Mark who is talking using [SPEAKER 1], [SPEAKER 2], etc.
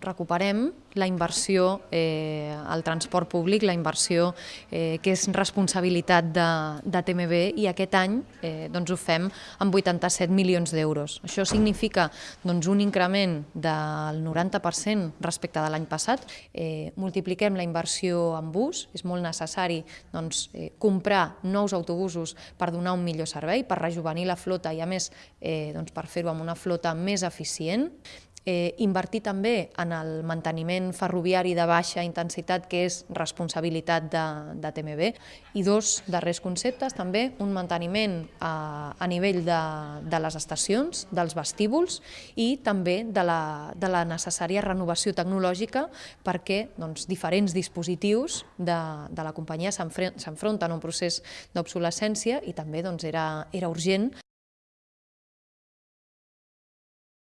[SPEAKER 1] recuperem la inversió eh, al transport públic, la inversió eh, que és responsabilitat de, de TMB i aquest any eh, doncs ho fem amb 87 milions d'euros. Això significa doncs, un increment del 90% respecte de l'any passat. Eh, multipliquem la inversió en bus, és molt necessari doncs, eh, comprar nous autobusos per donar un millor servei, per rejuvenir la flota i a més eh, doncs, per fer-ho amb una flota més eficient eh, invertir també en el manteniment ferroviari de baixa intensitat, que és responsabilitat de, de TMB, i dos darrers conceptes, també un manteniment a, a nivell de, de les estacions, dels vestíbuls, i també de la, de la necessària renovació tecnològica perquè doncs, diferents dispositius de, de la companyia s'enfronten a un procés d'obsolescència i també doncs, era, era urgent